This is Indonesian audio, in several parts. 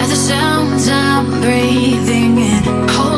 by the sounds I'm breathing in.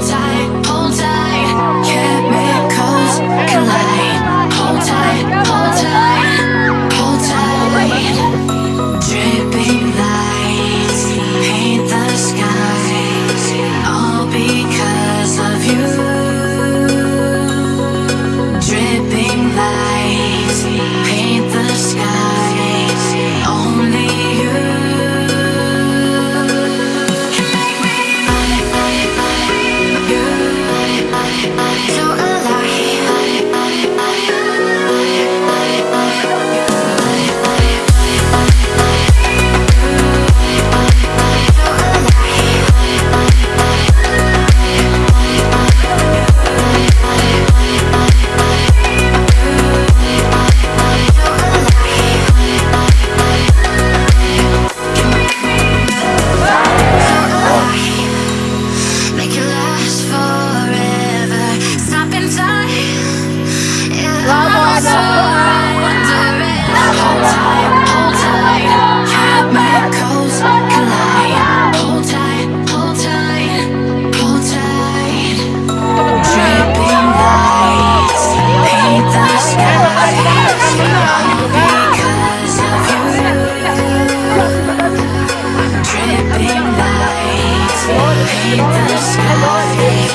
deepest cause is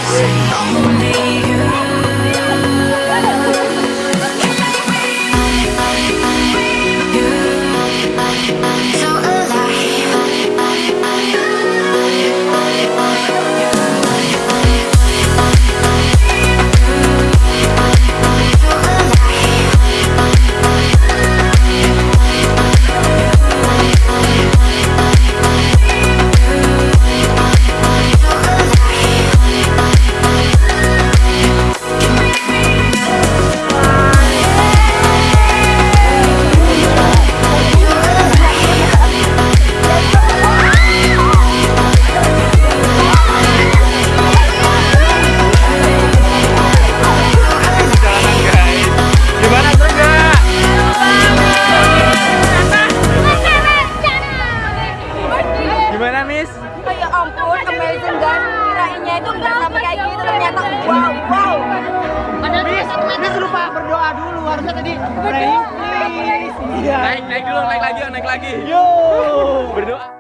lonely enak. Wow wow. Miss, lupa berdoa dulu. Harusnya tadi iya. Naik naik dulu, naik lagi, naik lagi. Yo. Berdoa.